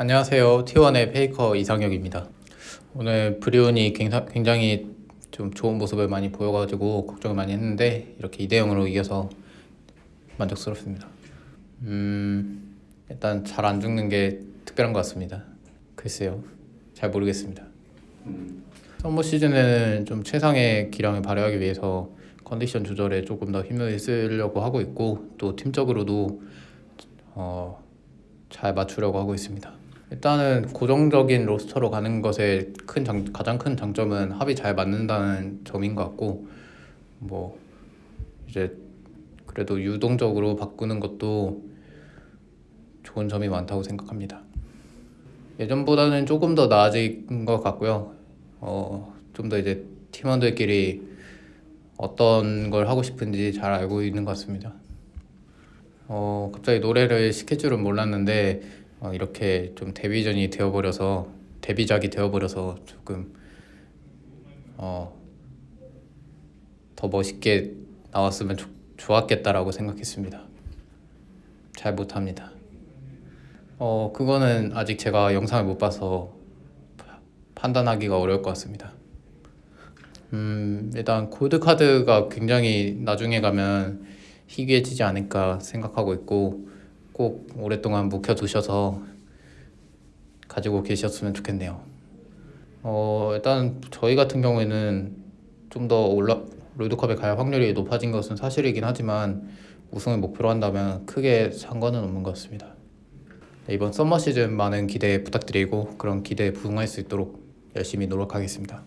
안녕하세요. T1의 페이커 이상혁입니다. 오늘 브리온이 굉장히, 좀 좋은 모습을 많이 보여가지고 걱정을 많이 했는데 이렇게 2대 0으로 이겨서 만족스럽습니다. 음, 일단 잘 안 죽는 게 특별한 것 같습니다. 글쎄요. 잘 모르겠습니다. summer 시즌에는 좀 최상의 기량을 발휘하기 위해서 컨디션 조절에 조금 더 힘을 쓰려고 하고 있고 또 팀적으로도 어, 잘 맞추려고 하고 있습니다. 일단은 고정적인 로스터로 가는 것의 큰 장, 가장 큰 장점은 합이 잘 맞는다는 점인 것 같고 뭐 이제 그래도 유동적으로 바꾸는 것도 좋은 점이 많다고 생각합니다. 예전보다는 조금 더 나아진 것 같고요. 어, 좀 더 이제 팀원들끼리 어떤 걸 하고 싶은지 잘 알고 있는 것 같습니다. 어, 갑자기 노래를 시킬 줄은 몰랐는데 어, 이렇게 좀 데뷔전이 되어버려서 데뷔작이 되어버려서 조금 어, 더 멋있게 나왔으면 좋, 좋았겠다라고 생각했습니다. 잘 못합니다. 어, 그거는 아직 제가 영상을 못 봐서 파- 판단하기가 어려울 것 같습니다. 음, 일단 골드카드가 굉장히 나중에 가면 희귀해지지 않을까 생각하고 있고 꼭 오랫동안 묵혀두셔서 가지고 계셨으면 좋겠네요. 어, 일단 저희 같은 경우에는 좀 더 올라 롤드컵에 갈 확률이 높아진 것은 사실이긴 하지만 우승을 목표로 한다면 크게 상관은 없는 것 같습니다. 네, 이번 썸머 시즌 많은 기대 부탁드리고 그런 기대에 부응할 수 있도록 열심히 노력하겠습니다.